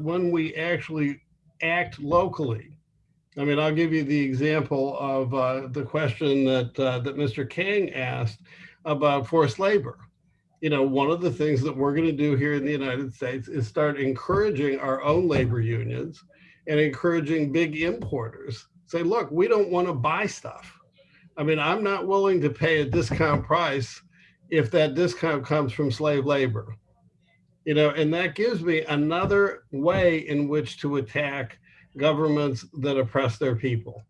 when we actually act locally. I mean, I'll give you the example of uh, the question that uh, that Mr. King asked about forced labor. You know, one of the things that we're going to do here in the United States is start encouraging our own labor unions and encouraging big importers. Say, look, we don't want to buy stuff. I mean, I'm not willing to pay a discount price if that discount comes from slave labor. You know, and that gives me another way in which to attack governments that oppress their people.